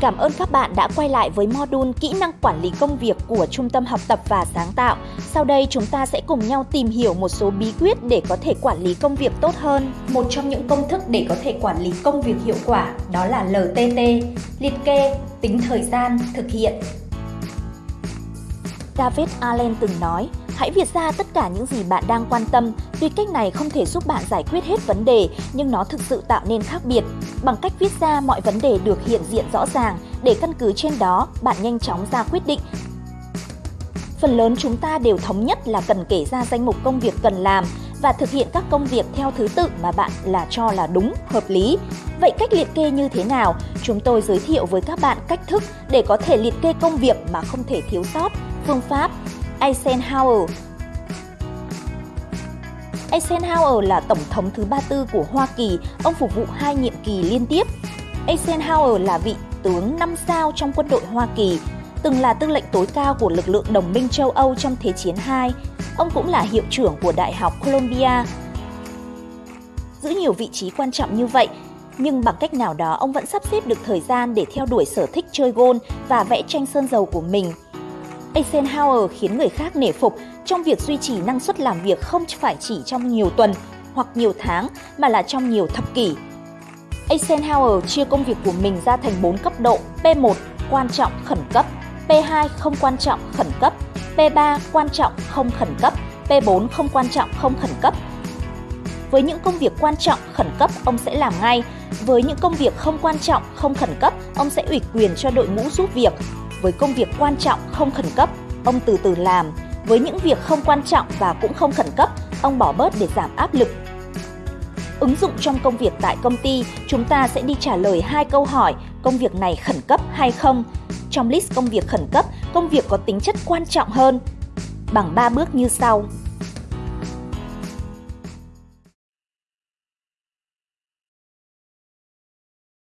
Cảm ơn các bạn đã quay lại với module Kỹ năng quản lý công việc của Trung tâm học tập và sáng tạo. Sau đây chúng ta sẽ cùng nhau tìm hiểu một số bí quyết để có thể quản lý công việc tốt hơn. Một trong những công thức để có thể quản lý công việc hiệu quả đó là LTT, liệt kê, tính thời gian, thực hiện. David Allen từng nói, hãy viết ra tất cả những gì bạn đang quan tâm. Tuy cách này không thể giúp bạn giải quyết hết vấn đề, nhưng nó thực sự tạo nên khác biệt. Bằng cách viết ra mọi vấn đề được hiện diện rõ ràng, để căn cứ trên đó, bạn nhanh chóng ra quyết định. Phần lớn chúng ta đều thống nhất là cần kể ra danh mục công việc cần làm và thực hiện các công việc theo thứ tự mà bạn là cho là đúng, hợp lý. Vậy cách liệt kê như thế nào? Chúng tôi giới thiệu với các bạn cách thức để có thể liệt kê công việc mà không thể thiếu sót phương pháp Eisenhower. Eisenhower là tổng thống thứ 34 của Hoa Kỳ, ông phục vụ hai nhiệm kỳ liên tiếp. Eisenhower là vị tướng 5 sao trong quân đội Hoa Kỳ, từng là tư lệnh tối cao của lực lượng đồng minh châu Âu trong Thế chiến II. Ông cũng là hiệu trưởng của Đại học Columbia. Giữ nhiều vị trí quan trọng như vậy, nhưng bằng cách nào đó ông vẫn sắp xếp được thời gian để theo đuổi sở thích chơi gôn và vẽ tranh sơn dầu của mình – Eisenhower khiến người khác nể phục trong việc duy trì năng suất làm việc không phải chỉ trong nhiều tuần hoặc nhiều tháng mà là trong nhiều thập kỷ. Eisenhower chia công việc của mình ra thành 4 cấp độ P1 quan trọng khẩn cấp, P2 không quan trọng khẩn cấp, P3 quan trọng không khẩn cấp, P4 không quan trọng không khẩn cấp. Với những công việc quan trọng khẩn cấp ông sẽ làm ngay, với những công việc không quan trọng không khẩn cấp ông sẽ ủy quyền cho đội ngũ giúp việc với công việc quan trọng không khẩn cấp, ông từ từ làm. Với những việc không quan trọng và cũng không khẩn cấp, ông bỏ bớt để giảm áp lực. Ứng dụng trong công việc tại công ty, chúng ta sẽ đi trả lời hai câu hỏi công việc này khẩn cấp hay không. Trong list công việc khẩn cấp, công việc có tính chất quan trọng hơn. Bằng 3 bước như sau.